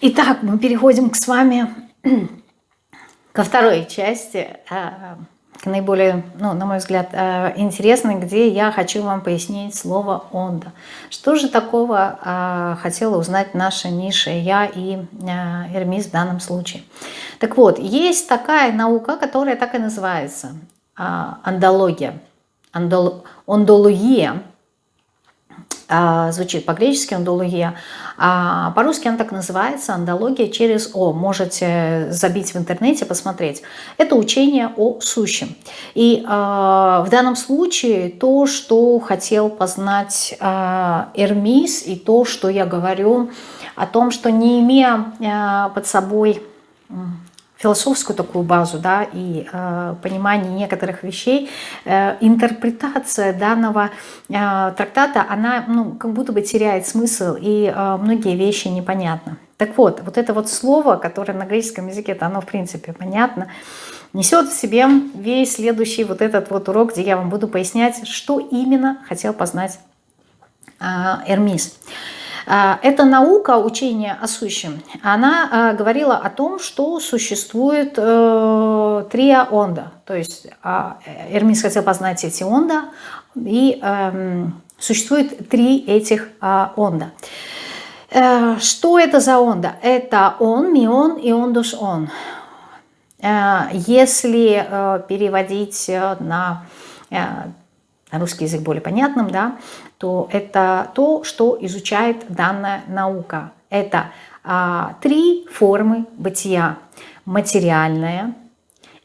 Итак, мы переходим к с вами ко второй части, э, к наиболее, ну, на мой взгляд, э, интересной, где я хочу вам пояснить слово «онда». Что же такого э, хотела узнать наша ниша, я и Эрмис в данном случае? Так вот, есть такая наука, которая так и называется – андология, ондология – а, звучит по-гречески андология, а по-русски она так называется, андология через О. Можете забить в интернете, посмотреть. Это учение о сущем. И э, в данном случае то, что хотел познать Эрмис, и то, что я говорю о том, что не имея под собой философскую такую базу да, и э, понимание некоторых вещей, э, интерпретация данного э, трактата, она ну, как будто бы теряет смысл, и э, многие вещи непонятны. Так вот, вот это вот слово, которое на греческом языке, это оно в принципе понятно, несет в себе весь следующий вот этот вот урок, где я вам буду пояснять, что именно хотел познать э, Эрмис. А, эта наука, учение о сущем, она а, говорила о том, что существует э, три онда. То есть а, Эрмис хотел познать эти онда, и эм, существует три этих онда. Э, что это за онда? Это он, мион и он. Э, если переводить на русский язык более понятным, да, то это то, что изучает данная наука. Это а, три формы бытия. Материальная,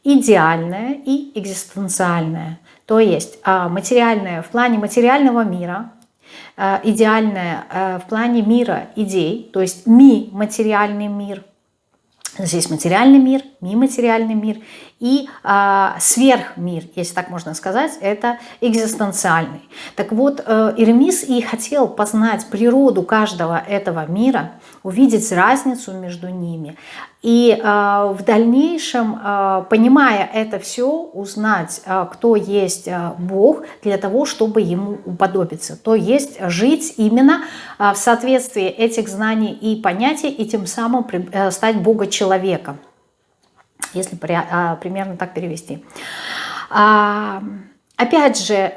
идеальная и экзистенциальная. То есть а, материальная в плане материального мира, а, идеальная а, в плане мира идей, то есть ми материальный мир – Здесь материальный мир, нематериальный мир и а, сверхмир, если так можно сказать, это экзистенциальный. Так вот, э, Ирмис и хотел познать природу каждого этого мира, увидеть разницу между ними, и э, в дальнейшем, э, понимая это все, узнать, э, кто есть Бог, для того, чтобы ему уподобиться. То есть жить именно в соответствии этих знаний и понятий, и тем самым стать Бога-человеком, если примерно так перевести. А, опять же,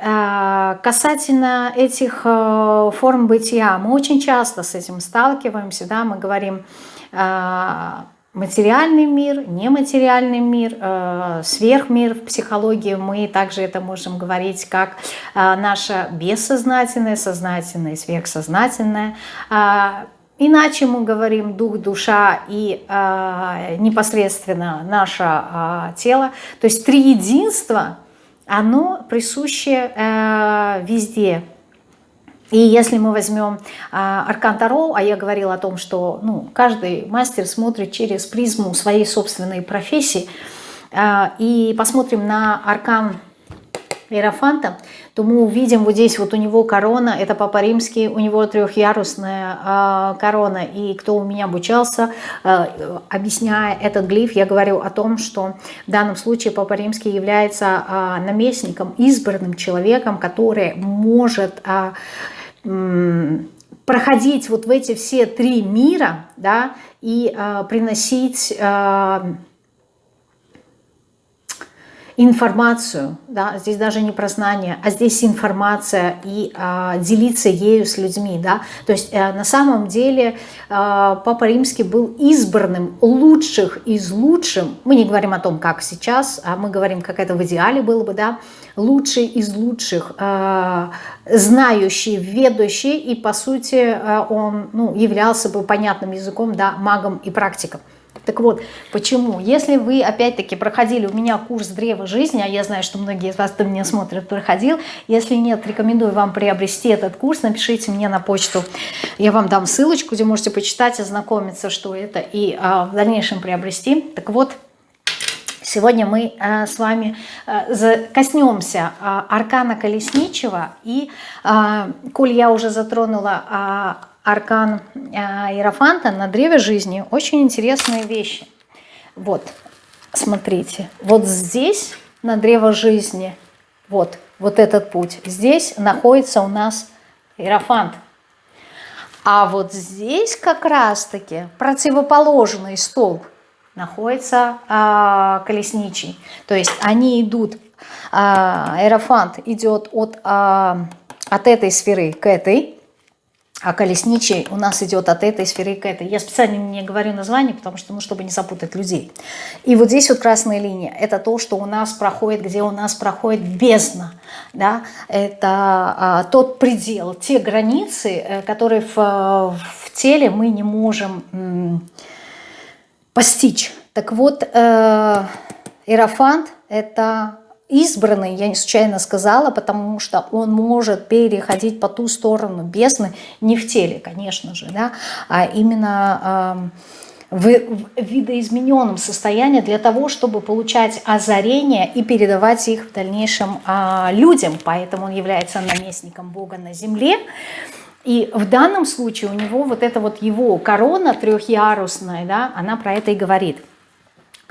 касательно этих форм бытия, мы очень часто с этим сталкиваемся, да, мы говорим материальный мир, нематериальный мир, сверхмир в психологии. Мы также это можем говорить как наше бессознательное, сознательное, сверхсознательное. Э, иначе мы говорим дух, душа и э, непосредственно наше э, тело. То есть триединство, оно присуще э, везде, и если мы возьмем а, Аркан Таро, а я говорила о том, что ну, каждый мастер смотрит через призму своей собственной профессии, а, и посмотрим на Аркан Иерофанта, то мы увидим вот здесь вот у него корона, это Папа Римский, у него трехярусная э, корона. И кто у меня обучался, э, объясняя этот глиф, я говорю о том, что в данном случае Папа Римский является э, наместником, избранным человеком, который может... Э, проходить вот в эти все три мира, да, и э, приносить э, информацию, да, здесь даже не про знание, а здесь информация и э, делиться ею с людьми, да, то есть э, на самом деле э, Папа Римский был избранным лучших из лучшим, мы не говорим о том, как сейчас, а мы говорим, как это в идеале было бы, да, лучший из лучших, э, знающий, ведущий, и по сути э, он ну, являлся бы понятным языком, да, магом и практиком. Так вот, почему? Если вы, опять-таки, проходили у меня курс «Древо жизни», а я знаю, что многие из вас, кто меня смотрят, проходил, если нет, рекомендую вам приобрести этот курс, напишите мне на почту, я вам дам ссылочку, где можете почитать, ознакомиться, что это, и а, в дальнейшем приобрести. Так вот, Сегодня мы э, с вами э, коснемся э, аркана колесничего. И, коль я уже затронула аркан Иерофанта на древе жизни, очень интересные вещи. Вот, смотрите, вот здесь на древо жизни, вот, вот этот путь, здесь находится у нас Иерофант. А вот здесь как раз-таки противоположный столб находится э, колесничий. То есть они идут, э, аэрофант идет от, э, от этой сферы к этой, а колесничий у нас идет от этой сферы к этой. Я специально не говорю название, потому что, ну, чтобы не запутать людей. И вот здесь вот красная линия. Это то, что у нас проходит, где у нас проходит бездна. Да? Это а, тот предел, те границы, э, которые в, в теле мы не можем м, постичь. Так вот, э, Иерофант – это избранный, я не случайно сказала, потому что он может переходить по ту сторону бездны, не в теле, конечно же, да, а именно в, видоизмененном состоянии для того, чтобы получать озарения и передавать их в дальнейшем э, людям. Поэтому он является наместником Бога на земле. И в данном случае у него вот эта вот его корона трехярусная, да, она про это и говорит –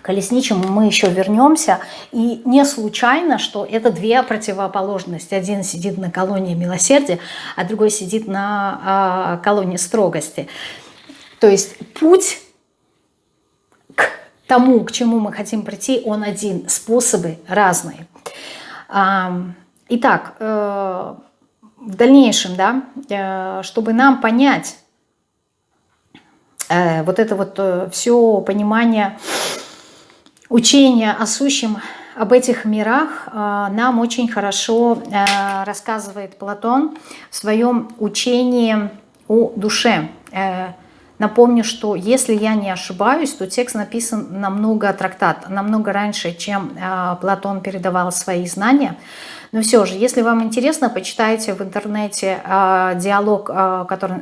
колесничему мы еще вернемся. И не случайно, что это две противоположности. Один сидит на колонии милосердия, а другой сидит на э, колонии строгости. То есть путь к тому, к чему мы хотим прийти, он один. Способы разные. Итак, э, в дальнейшем, да, э, чтобы нам понять э, вот это вот все понимание учение о сущем, об этих мирах а, нам очень хорошо э, рассказывает Платон в своем учении о душе. Э, напомню, что если я не ошибаюсь, то текст написан намного трактат, намного раньше, чем э, Платон передавал свои знания. Но все же, если вам интересно, почитайте в интернете диалог, который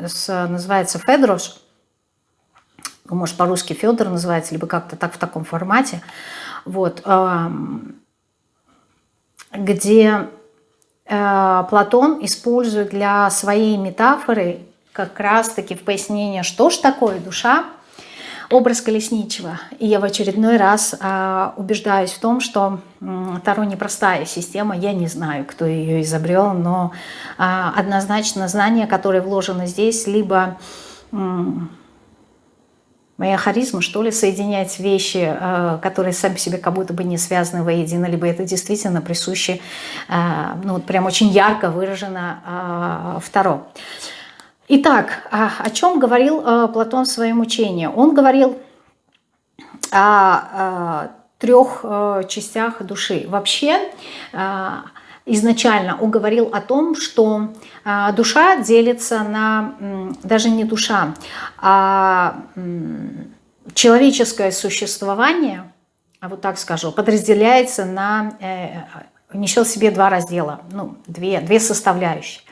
называется «Федрош», может, по-русски Федор называется, либо как-то так в таком формате, вот, где э, Платон использует для своей метафоры как раз-таки в пояснение, что ж такое душа, образ колесничего. И я в очередной раз э, убеждаюсь в том, что э, Таро непростая система, я не знаю, кто ее изобрел, но э, однозначно знания, которые вложены здесь, либо... моя харизма, что ли, соединять вещи, э, которые сами себе как будто бы не связаны воедино, либо это действительно присуще, э, ну вот прям очень ярко выражено э, второ. Итак, а, о чем говорил Платон в своем учении? Он говорил о трех частях души. Вообще, изначально он говорил о том, что а, душа делится на, даже не душа, а человеческое существование, а вот так скажу, подразделяется на, э, несет в себе два раздела, ну, две, две составляющие.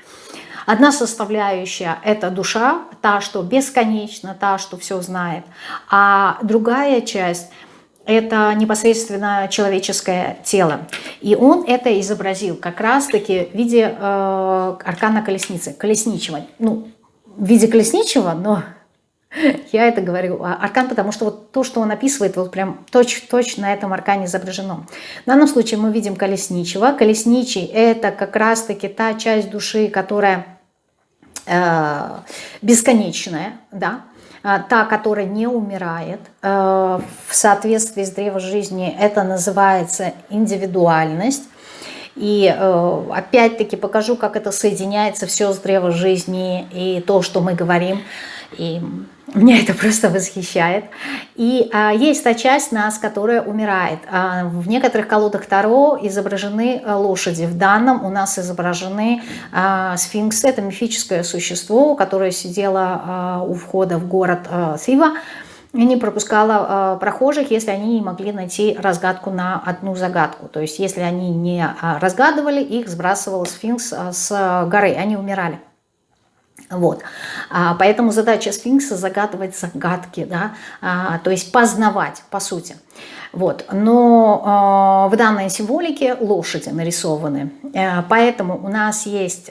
Одна составляющая – это душа, та, что бесконечна, та, что все знает. А другая часть – это непосредственно человеческое тело. И он это изобразил как раз-таки в виде э, аркана колесницы, колесничего. Ну, в виде колесничего, но я это говорю, а, аркан, потому что вот то, что он описывает, вот прям точно на этом аркане изображено. В данном случае мы видим колесничего. Колесничий – это как раз-таки та часть души, которая э, бесконечная, да, та, которая не умирает, э, в соответствии с древом жизни это называется индивидуальность. И э, опять-таки покажу, как это соединяется все с древом жизни и то, что мы говорим. И меня это просто восхищает. И а, есть та часть нас, которая умирает. А, в некоторых колодах Таро изображены а, лошади. В данном у нас изображены а, сфинксы. Это мифическое существо, которое сидело а, у входа в город а, Сива и не пропускала а, прохожих, если они не могли найти разгадку на одну загадку. То есть если они не а, разгадывали, их сбрасывал сфинкс а, с горы, они умирали. Вот. А, поэтому задача сфинкса загадывать загадки, да, а, то есть познавать, по сути. Вот. Но а, в данной символике лошади нарисованы. А, поэтому у нас есть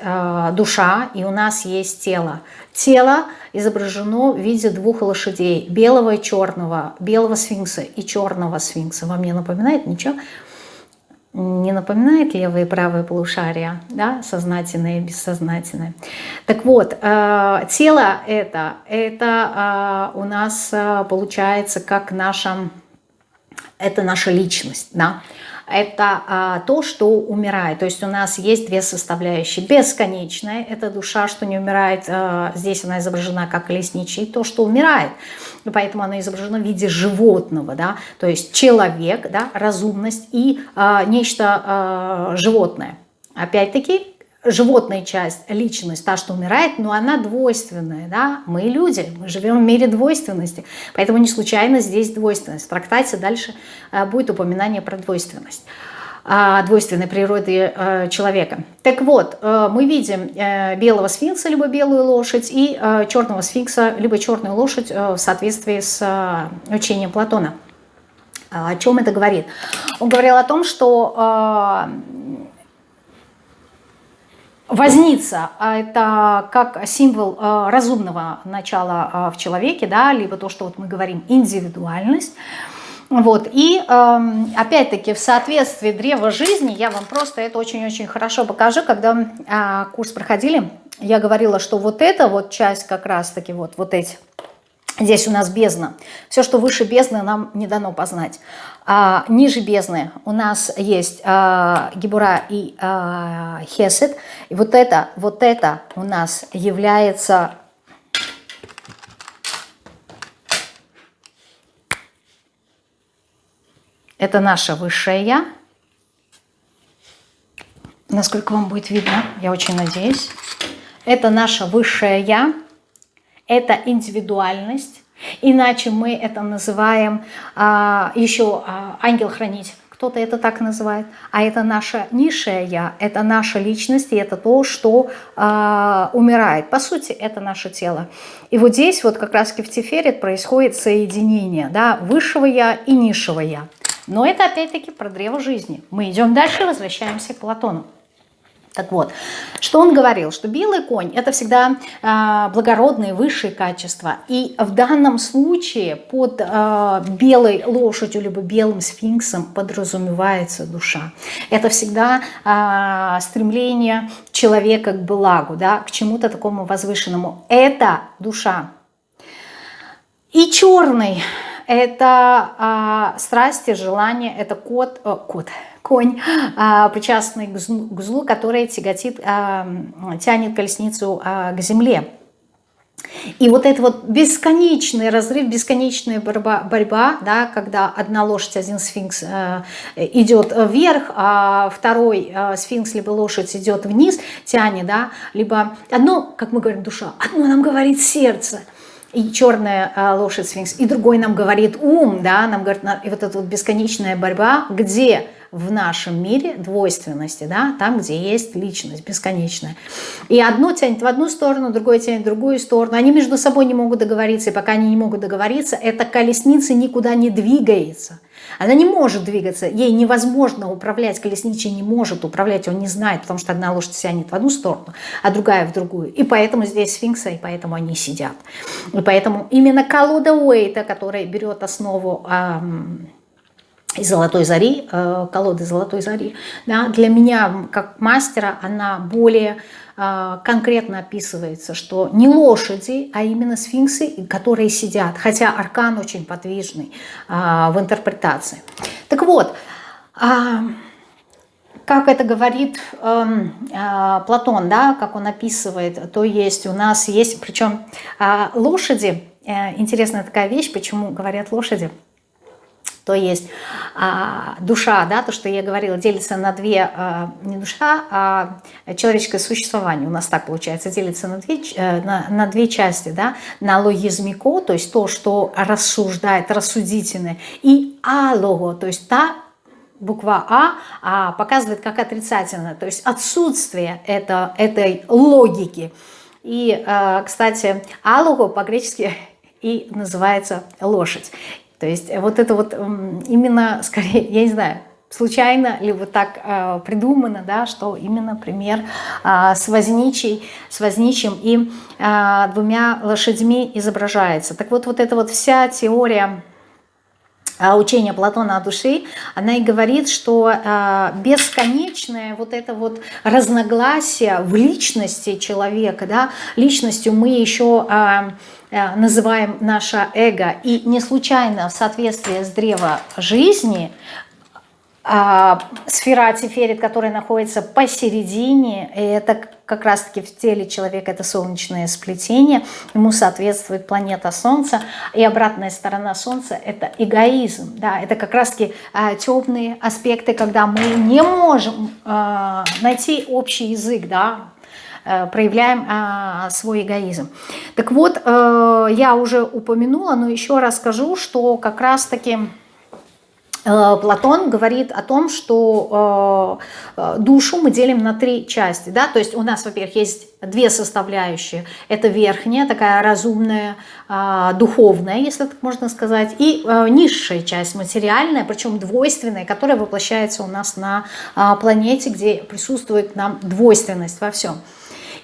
душа и у нас есть тело. Тело изображено в виде двух лошадей, белого и черного, белого сфинкса и черного сфинкса. Вам не напоминает ничего? Не напоминает левое и правое полушария, да, сознательное и бессознательное. Так вот, э, тело это, это э, у нас э, получается как наша, это наша личность, да, это а, то, что умирает. То есть у нас есть две составляющие. Бесконечная – это душа, что не умирает. А, здесь она изображена как колесничий, то, что умирает. И поэтому она изображена в виде животного. Да? То есть человек, да, разумность и а, нечто а, животное. Опять-таки, животная часть, личность, та, что умирает, но она двойственная, да, мы люди, мы живем в мире двойственности, поэтому не случайно здесь двойственность. В трактате дальше э, будет упоминание про двойственность двойственной природы э, человека. Так вот, э, мы видим белого сфинкса, либо белую лошадь, и черного сфинкса, либо черную лошадь в соответствии с учением Платона. О чем это говорит? Он говорил о том, что Возница – это как символ э, разумного начала э, в человеке, да, либо то, что вот мы говорим индивидуальность. Вот. И эм, опять-таки в соответствии древа жизни я вам просто это очень-очень хорошо покажу. Когда а, курс проходили, я говорила, что вот эта вот часть как раз-таки, вот, вот эти – Здесь у нас бездна. Все, что выше бездны, нам не дано познать. А, ниже бездны у нас есть а, Гибура и а, Хесед. И вот это, вот это у нас является Это наше высшее Я. Насколько вам будет видно, я очень надеюсь. Это наше высшее Я это индивидуальность, иначе мы это называем а, еще а, ангел-хранитель. Кто-то это так называет. А это наша низшая я, это наша личность, и это то, что а, умирает. По сути, это наше тело. И вот здесь вот как раз в Тиферет происходит соединение да, высшего я и низшего я. Но это опять-таки про древо жизни. Мы идем дальше, возвращаемся к Платону. Так вот, что он говорил, что белый конь это всегда э, благородные, высшие качества. И в данном случае под э, белой лошадью либо белым сфинксом подразумевается душа. Это всегда э, стремление человека к благу, да, к чему-то такому возвышенному. Это душа. И черный это э, страсти, желание, это кот, э, кот, конь, а, причастный к злу, который тяготит, а, тянет колесницу а, к земле. И вот это вот бесконечный разрыв, бесконечная борьба, борьба да, когда одна лошадь, один сфинкс э, идет вверх, а второй э, сфинкс либо лошадь идет вниз, тянет, да, либо одно, как мы говорим, душа, одно нам говорит сердце, и черная э, лошадь сфинкс, и другой нам говорит ум, да, нам говорит, и вот эта вот бесконечная борьба, где в нашем мире двойственности, да, там, где есть личность бесконечная. И одно тянет в одну сторону, другое тянет в другую сторону. Они между собой не могут договориться, и пока они не могут договориться, эта колесница никуда не двигается. Она не может двигаться, ей невозможно управлять, колесничий не может управлять, он не знает, потому что одна лошадь тянет в одну сторону, а другая в другую. И поэтому здесь сфинкса, и поэтому они сидят. И поэтому именно колода Уэйта, которая берет основу... Эм, из «Золотой зари», э, колоды «Золотой зари», да, для меня, как мастера, она более э, конкретно описывается, что не лошади, а именно сфинксы, которые сидят, хотя аркан очень подвижный э, в интерпретации. Так вот, как это говорит эм, Платон, да, как он описывает, то есть у нас есть, причем лошади, интересная такая вещь, почему говорят лошади – то есть а, душа, да, то, что я говорила, делится на две, а, не душа, а человеческое существование. У нас так получается, делится на две, э, на, на две части, да, на логизмико, то есть то, что рассуждает, рассудительное, и алого, то есть та буква А, а показывает как отрицательное, то есть отсутствие это, этой логики. И, э, кстати, алого по-гречески и называется лошадь. То есть вот это вот именно, скорее, я не знаю, случайно, либо так э, придумано, да, что именно пример э, с, возничий, с возничим и э, двумя лошадьми изображается. Так вот, вот эта вот вся теория а, учение Платона о душе, она и говорит, что э, бесконечное вот это вот разногласие в личности человека, да, личностью мы еще э, э, называем наше эго, и не случайно в соответствии с древо жизни а, сфера Тиферит, которая находится посередине, и это как раз-таки в теле человека это солнечное сплетение, ему соответствует планета Солнца, и обратная сторона Солнца это эгоизм, да, это как раз-таки а, темные аспекты, когда мы не можем а, найти общий язык, да, э, проявляем а, свой эгоизм. Так вот, а, я уже упомянула, но еще раз скажу, что как раз-таки Э, Платон говорит о том, что э, э, душу мы делим на три части. Да? То есть у нас, во-первых, есть две составляющие. Это верхняя, такая разумная, духовная, если так можно сказать, и низшая часть, материальная, причем двойственная, которая воплощается у нас на планете, где присутствует нам двойственность во всем.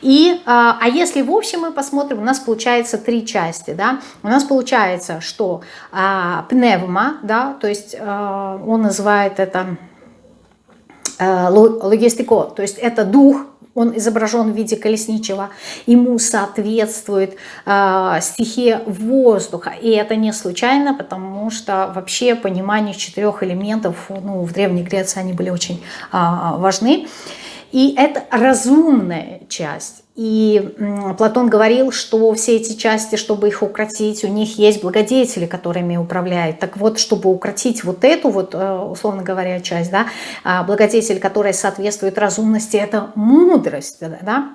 И, а, а если в общем мы посмотрим, у нас получается три части. Да? У нас получается, что а, пневма, да, то есть а, он называет это логистико, то есть это дух, он изображен в виде колесничего, ему соответствует э, стихия воздуха. И это не случайно, потому что вообще понимание четырех элементов ну, в Древней Греции они были очень э, важны. И это разумная часть. И Платон говорил, что все эти части, чтобы их укротить, у них есть благодетели, которыми управляют. Так вот, чтобы укротить вот эту, вот, э, условно говоря, часть, да, а, благодетель, которая соответствует разумности, это мудрость. Да?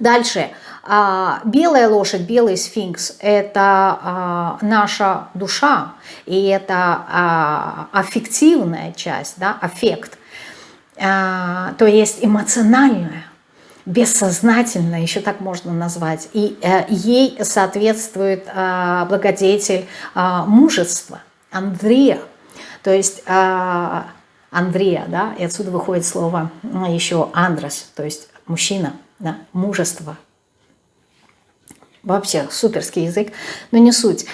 Дальше. А, белая лошадь, белый сфинкс – это а, наша душа, и это аффективная часть, да, аффект – то есть эмоциональная, бессознательная, еще так можно назвать. И э, ей соответствует а, благодетель а, мужества, Андрея. То есть Андрея, да, и отсюда выходит слово еще Андрос, то есть мужчина, да, мужество. Вообще суперский язык, но не суть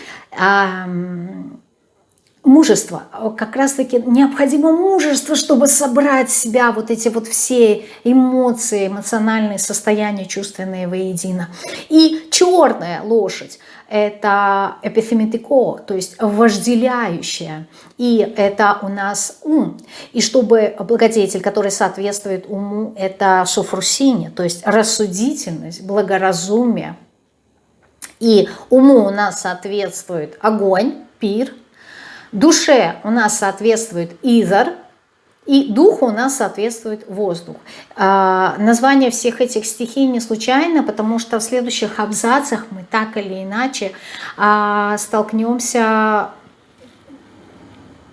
мужество, как раз-таки необходимо мужество, чтобы собрать себя, вот эти вот все эмоции, эмоциональные состояния чувственные воедино. И черная лошадь – это эпифеметико, то есть вожделяющая. И это у нас ум. И чтобы благодетель, который соответствует уму, это софрусине, то есть рассудительность, благоразумие. И уму у нас соответствует огонь, пир – Душе у нас соответствует изор, и духу у нас соответствует воздух. А, название всех этих стихий не случайно, потому что в следующих абзацах мы так или иначе а, столкнемся,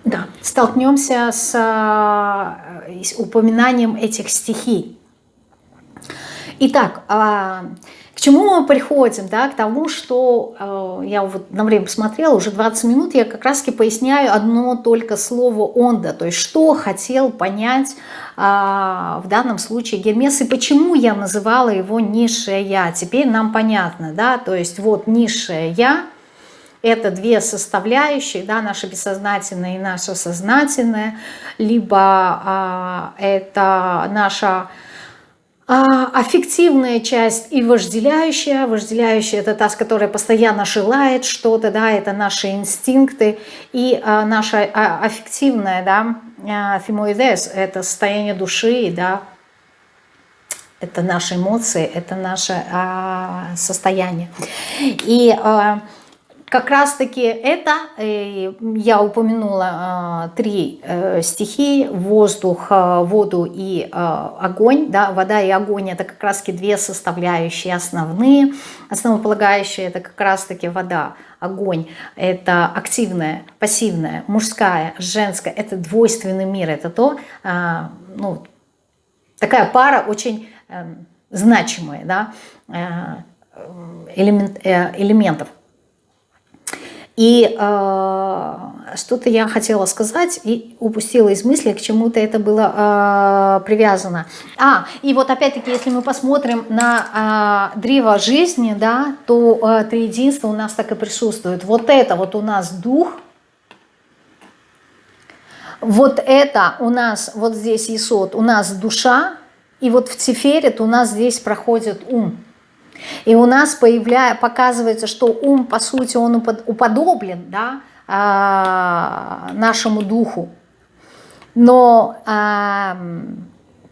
да, столкнемся с, а, с упоминанием этих стихий. Итак, а, к чему мы приходим? Да? К тому, что э, я вот на время посмотрела, уже 20 минут, я как раз-таки поясняю одно только слово «онда», то есть что хотел понять э, в данном случае Гермес, и почему я называла его «низшее я». Теперь нам понятно, да, то есть вот «низшее я», это две составляющие, да, наше бессознательное и наше сознательное, либо э, это наша аффективная часть и вожделяющая. Вожделяющая – это та, которая постоянно желает что-то, да, это наши инстинкты. И а, наша а, аффективная, да, а, фимоидес – это состояние души, да, это наши эмоции, это наше а, состояние. И а, как раз-таки это, э, я упомянула э, три э, стихии, воздух, воду и огонь. Да, вода и огонь это как раз-таки две составляющие основные. Основополагающие это как раз-таки вода, огонь. Это активная, пассивная, мужская, женская. Это двойственный мир. Это то, ну, такая пара очень значимая да, элемент, элементов. И э, что-то я хотела сказать и упустила из мысли, к чему-то это было э, привязано. А, и вот опять-таки, если мы посмотрим на э, древо жизни, да, то э, триединство у нас так и присутствует. Вот это вот у нас дух, Вот это у нас, вот здесь Исот, у нас душа, и вот в Тиферет у нас здесь проходит ум. И у нас появля... показывается, что ум, по сути, он уподоблен да, а, нашему духу. Но а,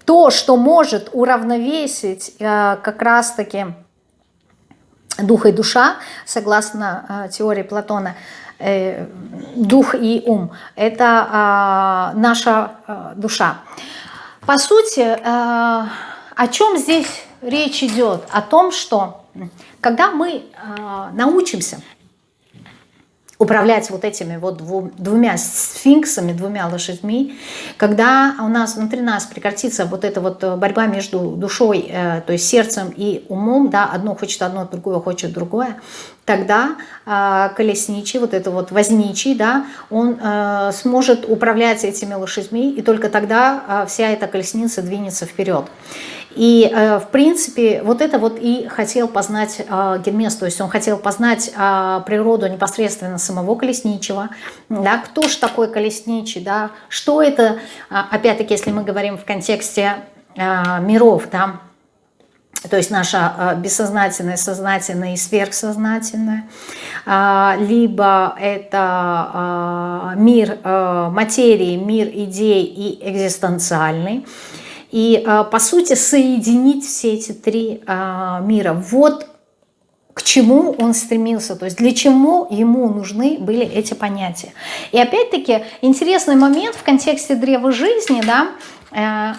то, что может уравновесить а, как раз-таки дух и душа, согласно теории Платона, э, дух и ум, это наша душа. По сути, о чем здесь речь идет? О том, что когда мы научимся управлять вот этими вот двумя сфинксами, двумя лошадьми, когда у нас внутри нас прекратится вот эта вот э, борьба между душой, э, то есть сердцем и умом, да, одно хочет одно, другое хочет другое, тогда э, колесничий, вот это вот возничий, да, он э, сможет управлять этими лошадьми, и только тогда э, вся эта колесница двинется вперед. И, э, в принципе, вот это вот и хотел познать э, Гермес, то есть он хотел познать э, природу непосредственно самого колесничего, да, кто же такой колесничий, да, что это, опять-таки, если мы говорим в контексте миров, да, то есть наше бессознательное, сознательное и сверхсознательное, либо это мир материи, мир идей и экзистенциальный, и, а, по сути, соединить все эти три а, мира. Вот к чему он стремился, то есть для чего ему нужны были эти понятия. И опять-таки интересный момент в контексте древа жизни, да, э,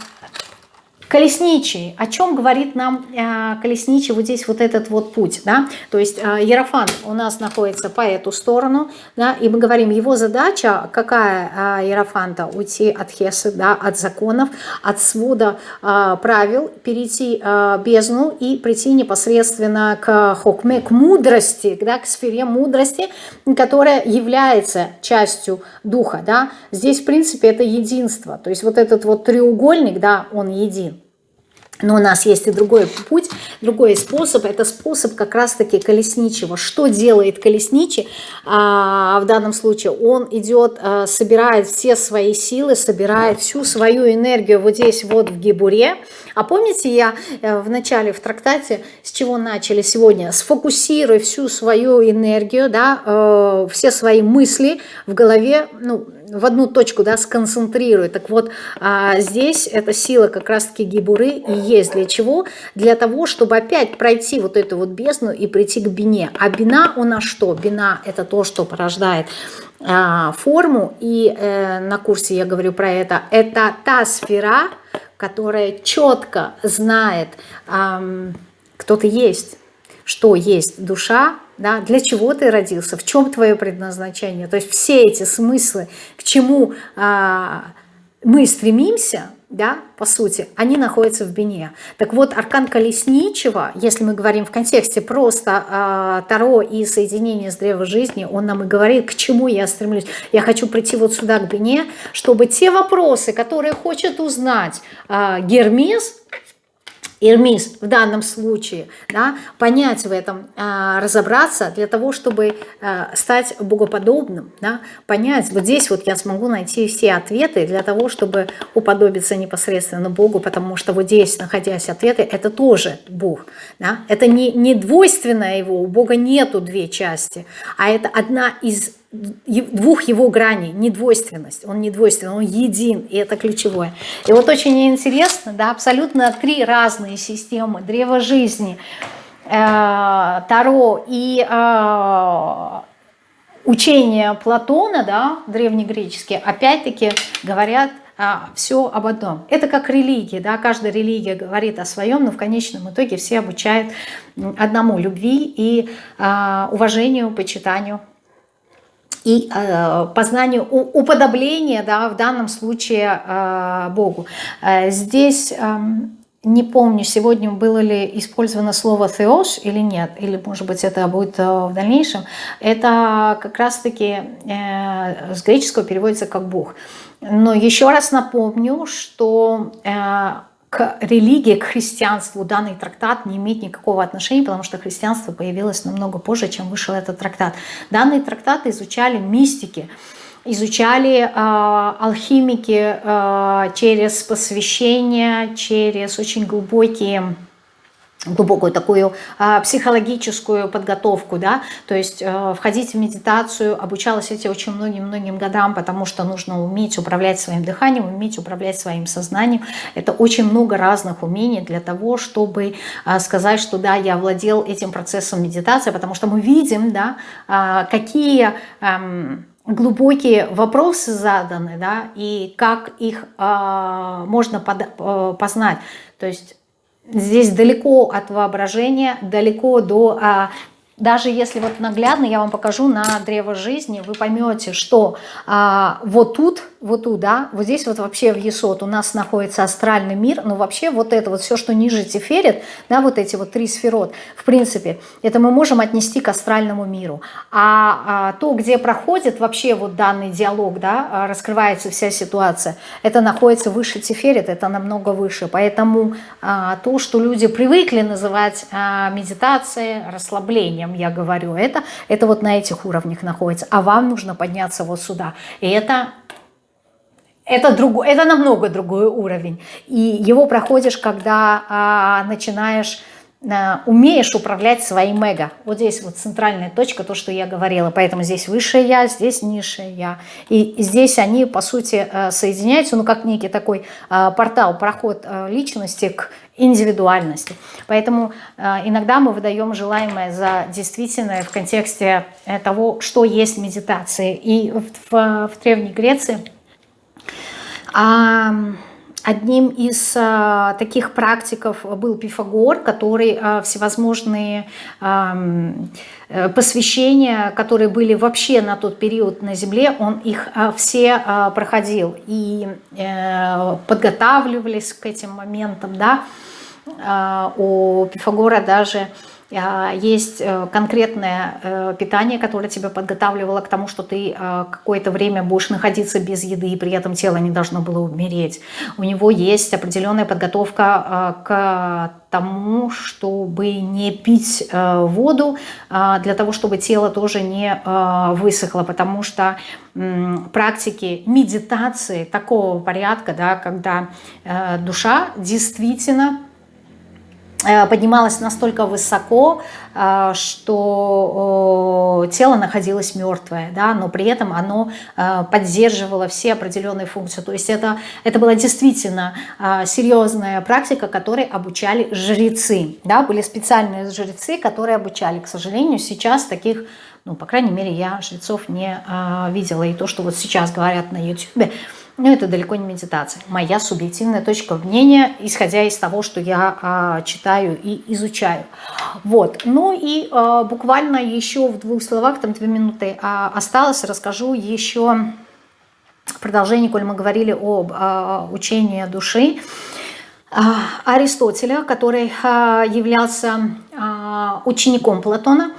Колесничий. О чем говорит нам э, колесничий вот здесь вот этот вот путь, да? То есть э, Ерофант у нас находится по эту сторону, да, и мы говорим, его задача какая э, Ерофанта? Уйти от Хесы, да, от законов, от свода э, правил, перейти э, бездну и прийти непосредственно к хокме, к мудрости, да, к сфере мудрости, которая является частью духа, да? Здесь, в принципе, это единство, то есть вот этот вот треугольник, да, он един. Но у нас есть и другой путь, другой способ. Это способ как раз-таки колесничего. Что делает колесничий а, в данном случае? Он идет, а, собирает все свои силы, собирает всю свою энергию вот здесь вот в гибуре. А помните, я э, в начале в трактате с чего начали сегодня? Сфокусируй всю свою энергию, да, э, все свои мысли в голове, ну, в одну точку, да, сконцентрирует. Так вот, а, здесь эта сила как раз-таки гибуры и есть для чего? Для того, чтобы опять пройти вот эту вот бездну и прийти к бине. А бина у нас что? Бина – это то, что порождает а, форму, и э, на курсе я говорю про это. Это та сфера, которая четко знает, э, кто ты есть, что есть душа, да, для чего ты родился, в чем твое предназначение. То есть все эти смыслы, к чему а, мы стремимся, да, по сути, они находятся в Бине. Так вот, аркан Колесничего, если мы говорим в контексте просто э, Таро и соединения с Древом Жизни, он нам и говорит, к чему я стремлюсь. Я хочу прийти вот сюда, к Бине, чтобы те вопросы, которые хочет узнать э, Гермес, Ирмис в данном случае, да, понять в этом, а, разобраться для того, чтобы а, стать богоподобным, да, понять, вот здесь вот я смогу найти все ответы для того, чтобы уподобиться непосредственно Богу, потому что вот здесь, находясь ответы, это тоже Бог, да, это не, не двойственное его, у Бога нету две части, а это одна из двух его граней, не двойственность, он не двойственный, он един, и это ключевое. И вот очень интересно, да, абсолютно три разные системы, древо жизни, э, Таро и э, учение Платона, да, древнегреческие, опять-таки говорят а, все об одном. Это как религия, да, каждая религия говорит о своем, но в конечном итоге все обучают одному любви и а, уважению, почитанию и э, познанию, уподобления, да, в данном случае э, Богу. Э, здесь э, не помню, сегодня было ли использовано слово «теос» или нет, или, может быть, это будет э, в дальнейшем. Это как раз-таки э, с греческого переводится как «Бог». Но еще раз напомню, что э, к религии, к христианству данный трактат не имеет никакого отношения, потому что христианство появилось намного позже, чем вышел этот трактат. Данные трактаты изучали мистики, изучали алхимики через посвящение, через очень глубокие глубокую такую а, психологическую подготовку, да, то есть а, входить в медитацию, обучалась эти очень многим-многим годам, потому что нужно уметь управлять своим дыханием, уметь управлять своим сознанием. Это очень много разных умений для того, чтобы а, сказать, что да, я владел этим процессом медитации, потому что мы видим, да, а, какие... А, глубокие вопросы заданы, да, и как их э, можно под, э, познать. То есть Здесь далеко от воображения, далеко до а, даже если вот наглядно я вам покажу на древо жизни, вы поймете, что а, вот тут, вот тут, да, вот здесь вот вообще в Есот у нас находится астральный мир, но вообще вот это вот все, что ниже Тиферет, да, вот эти вот три сферот, в принципе, это мы можем отнести к астральному миру. А, а то, где проходит вообще вот данный диалог, да, а, раскрывается вся ситуация, это находится выше Тиферет, это намного выше. Поэтому а, то, что люди привыкли называть а, медитацией, расслаблением, я говорю это, это вот на этих уровнях находится, а вам нужно подняться вот сюда. И это это, другой, это намного другой уровень. И его проходишь, когда а, начинаешь а, умеешь управлять своим эго. Вот здесь вот центральная точка, то, что я говорила. Поэтому здесь высшее я, здесь низшее я. И здесь они, по сути, э, соединяются, ну, как некий такой э, портал, проход э, личности к индивидуальности. Поэтому иногда мы выдаем желаемое за действительное в контексте того, что есть медитация. И в, в, в Древней Греции... А, Одним из а, таких практиков был Пифагор, который а, всевозможные а, посвящения, которые были вообще на тот период на Земле, он их все проходил и а, подготавливались к этим моментам. Да? У Пифагора даже есть э, конкретное э, питание, которое тебя подготавливало к тому, что ты э, какое-то время будешь находиться без еды, и при этом тело не должно было умереть. У него есть определенная подготовка к тому, чтобы не пить воду, для того, чтобы тело тоже не высохло, потому что практики медитации такого порядка, да, когда душа действительно поднималась настолько высоко, э, что тело находилось мертвое, да, но при этом оно э, поддерживало все определенные функции. То есть это, это была действительно серьезная практика, которой обучали жрецы. Да, были специальные жрецы, которые обучали. К сожалению, сейчас таких, ну, по крайней мере, я жрецов не видела. И то, что вот сейчас говорят на YouTube, но это далеко не медитация. Моя субъективная точка мнения, исходя из того, что я а, читаю и изучаю. Вот. Ну и а, буквально еще в двух словах, там две минуты а, осталось, расскажу еще в продолжении, коль мы говорили об а, учении души. А, Аристотеля, который а, являлся а, учеником Платона,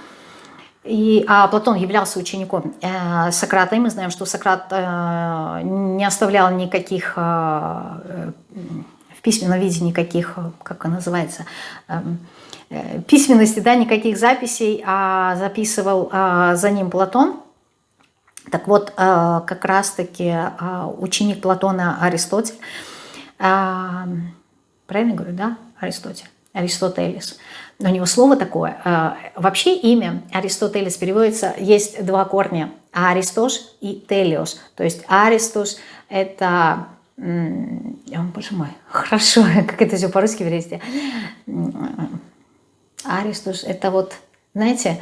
и, а Платон являлся учеником э, Сократа, и мы знаем, что Сократ э, не оставлял никаких, э, в письменном виде никаких, как это называется, э, э, письменности, да, никаких записей, а записывал э, за ним Платон. Так вот, э, как раз-таки э, ученик Платона Аристотель, э, правильно говорю, да, Аристотель, Аристотелес – у него слово такое. А, вообще имя Аристотелес переводится, есть два корня. Аристос и Телиос. То есть Аристос это... О, боже мой, хорошо, как это все по-русски перевести. Аристос это вот, знаете,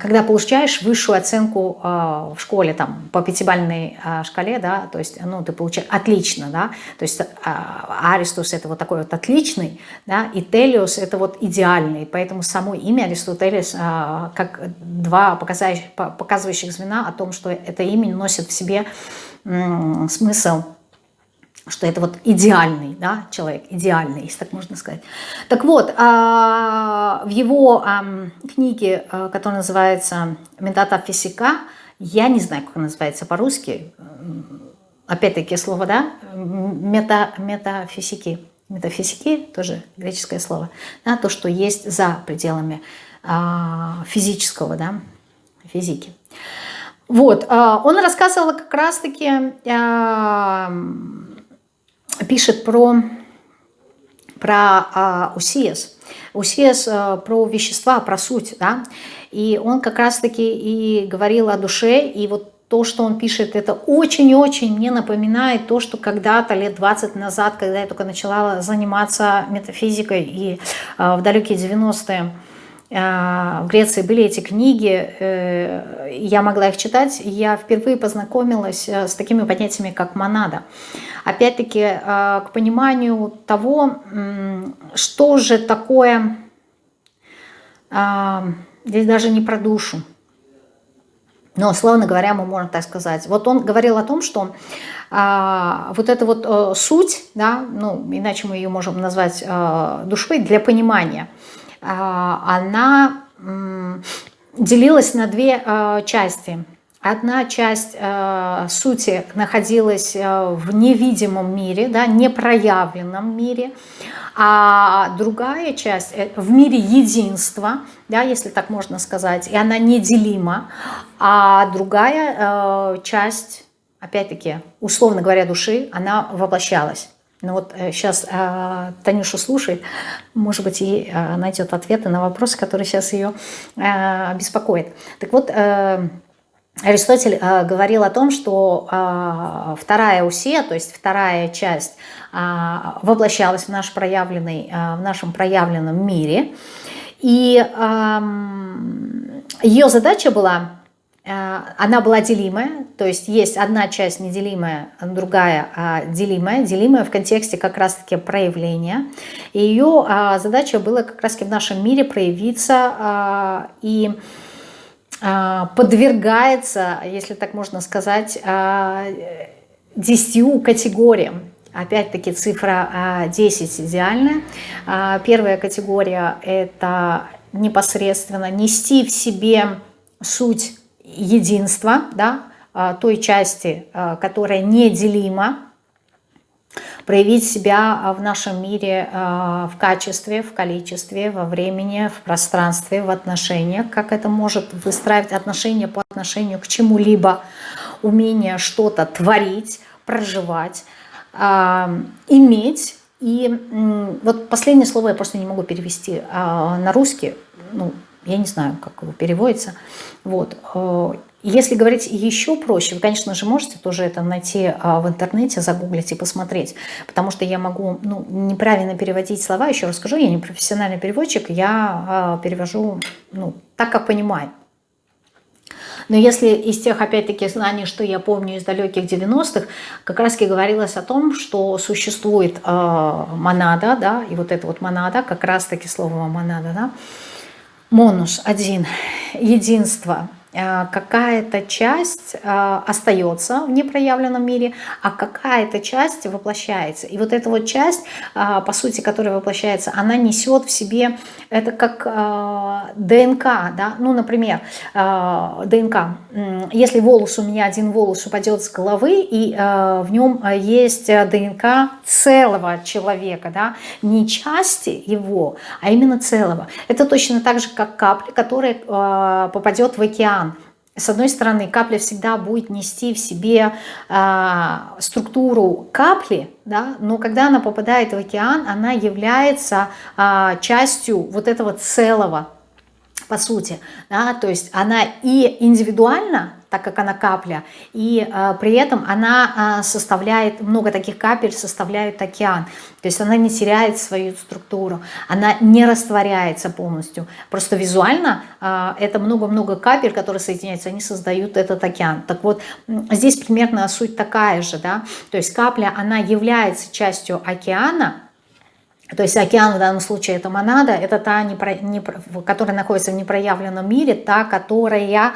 когда получаешь высшую оценку э, в школе, там, по пятибалльной э, шкале, да, то есть, ну, ты получаешь отлично, да, то есть Аристус это вот такой вот отличный, да, и Телиус это вот идеальный, поэтому само имя Аристотелес как два показывающих, показывающих звена о том, что это имя носит в себе смысл что это вот идеальный да, человек, идеальный, если так можно сказать. Так вот, а, в его книге, а, которая называется «Метата физика», я не знаю, как она называется по-русски, опять-таки слово, да, мета, метафизики, метафизики, тоже греческое слово, да, то, что есть за пределами а, физического, да, физики. Вот, он рассказывал как раз-таки, пишет про, про УСИЭС, УСИЭС про вещества, про суть, да, и он как раз-таки и говорил о душе, и вот то, что он пишет, это очень-очень мне напоминает то, что когда-то, лет 20 назад, когда я только начала заниматься метафизикой, и в далекие 90-е, а, в Греции были эти книги, э, я могла их читать, я впервые познакомилась э, с такими понятиями, как монада. Опять-таки, э, к пониманию того, что же такое, а, здесь даже не про душу, но, словно говоря, мы можем так сказать. Вот он говорил о том, что а, вот эта вот а, суть, да, ну, иначе мы ее можем назвать а, душой для понимания – а, она делилась на две а, части. Одна часть э, сути находилась в невидимом мире, да, непроявленном мире, а другая часть в мире единства, да, если так можно сказать, и она неделима, а другая э, часть, опять-таки, условно говоря, души, она воплощалась. Ну вот сейчас э, э, Танюша слушает, может быть, и э, найдет ответы на вопросы, которые сейчас ее э, беспокоят. Так вот, э, Аристотель э, говорил о том, что э, вторая усия, то есть вторая часть, э, воплощалась в, наш проявленный, э, в нашем проявленном мире. И э, ее задача была она была делимая, то есть есть одна часть неделимая, другая а, делимая, делимая в контексте как раз-таки проявления. И ее а, задача была как раз-таки в нашем мире проявиться а, и подвергается, если так можно сказать, десятью категориям. Опять-таки цифра 10 идеальная. Первая категория – это непосредственно нести в себе суть единства, да, а, той части, а, которая неделима, проявить себя в нашем мире а, в качестве, в количестве, во времени, в пространстве, в отношениях, как это может выстраивать отношения по отношению к чему-либо, умение что-то творить, проживать, иметь. И вот последнее слово я просто не могу перевести на русский, ну, я не знаю, как его переводится. Вот. Э, если говорить еще проще, вы, конечно же, можете тоже это найти а, в интернете, загуглить и посмотреть, потому что я могу ну, неправильно переводить слова, еще раз скажу, я не профессиональный переводчик, я а, перевожу ну, так, как понимаю. Но если из тех, опять-таки, знаний, что я помню из далеких 90-х, как раз таки говорилось о том, что существует э, монада, да, и вот эта вот монада, как раз таки слово монада, да, Монус один, единство – какая-то часть э, остается в непроявленном мире, а какая-то часть воплощается. И вот эта вот часть, э, по сути, которая воплощается, она несет в себе, это как ДНК, да, ну, например, ДНК, если волос у меня, один волос упадет с головы, и в нем есть ДНК целого человека, да, не части его, а именно целого. Это точно так же, как капля, которая попадет в океан, с одной стороны, капля всегда будет нести в себе э, структуру капли, да, но когда она попадает в океан, она является э, частью вот этого целого, по сути. Да, то есть она и индивидуально так как она капля, и э, при этом она э, составляет, много таких капель составляют океан, то есть она не теряет свою структуру, она не растворяется полностью, просто визуально э, это много-много капель, которые соединяются, они создают этот океан. Так вот, здесь примерно суть такая же, да, то есть капля, она является частью океана, то есть океан в данном случае это монада, это та, которая находится в непроявленном мире, та, которая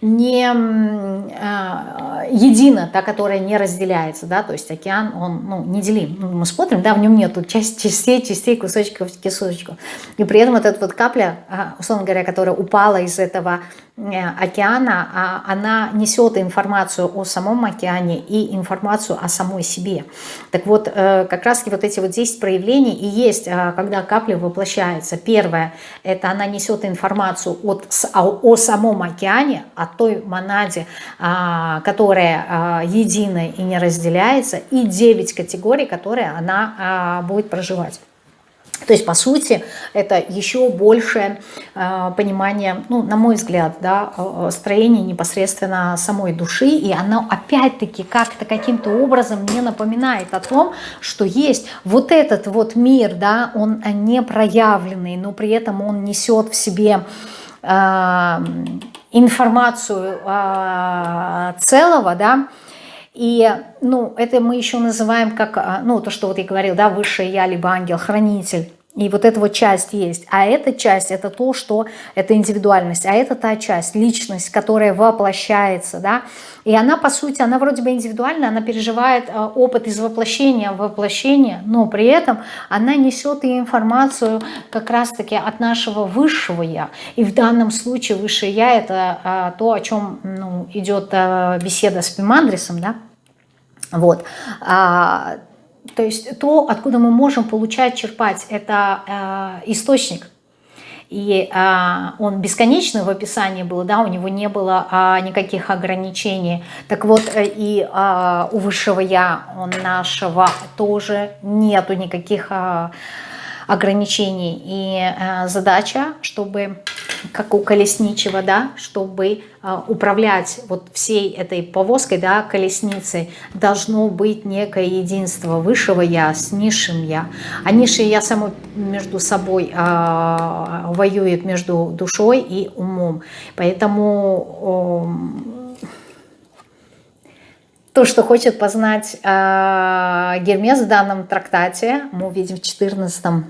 не э, едина, та, которая не разделяется, да, то есть океан, он ну, неделим. Ну, мы смотрим, да, в нем нету часть, частей, частей, кусочков, кусочков. И при этом вот эта вот капля, условно говоря, которая упала из этого океана, а она несет информацию о самом океане и информацию о самой себе. Так вот, как раз вот эти вот 10 проявлений и есть, когда капля воплощается. Первое, это она несет информацию от, о, о самом океане, о той монаде, которая единая и не разделяется, и 9 категорий, которые она будет проживать. То есть, по сути, это еще большее э, понимание, ну, на мой взгляд, да, строение непосредственно самой души, и оно опять-таки как-то каким-то образом мне напоминает о том, что есть вот этот вот мир, да, он не проявленный, но при этом он несет в себе э, информацию э, целого, да, и, ну, это мы еще называем как, а, ну, то, что вот я говорил, да, высшее я, либо ангел-хранитель. И вот эта вот часть есть. А эта часть – это то, что это индивидуальность. А это та часть, личность, которая воплощается, да. И она, по сути, она вроде бы индивидуальна, она переживает а, опыт из воплощения в воплощение, но при этом она несет и информацию как раз-таки от нашего высшего «я». И в данном случае высшее «я» – это а, то, о чем ну, идет беседа с Пимандрисом, да. Вот то есть то, откуда мы можем получать, черпать, это э, источник. И э, он бесконечный в описании был, да, у него не было э, никаких ограничений. Так вот, э, и э, у высшего Я, он нашего тоже нету никаких э, ограничений. И э, задача, чтобы, как у колесничего, да, чтобы э, управлять вот всей этой повозкой, да, колесницей, должно быть некое единство высшего Я с низшим Я. А низшее Я само между собой э, воюет между душой и умом. Поэтому... Э, то, что хочет познать э, Гермес в данном трактате, мы увидим в 14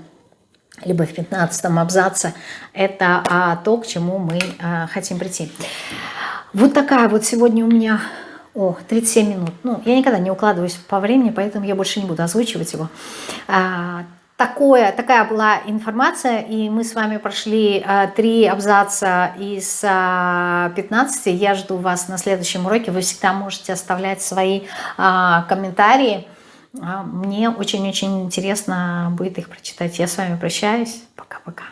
либо в 15 абзаце, это а, то, к чему мы а, хотим прийти. Вот такая вот сегодня у меня... О, 37 минут. Ну, я никогда не укладываюсь по времени, поэтому я больше не буду озвучивать его. А, такое, такая была информация, и мы с вами прошли а, три абзаца из а, 15. Я жду вас на следующем уроке. Вы всегда можете оставлять свои а, комментарии. А мне очень-очень интересно будет их прочитать. Я с вами прощаюсь. Пока-пока.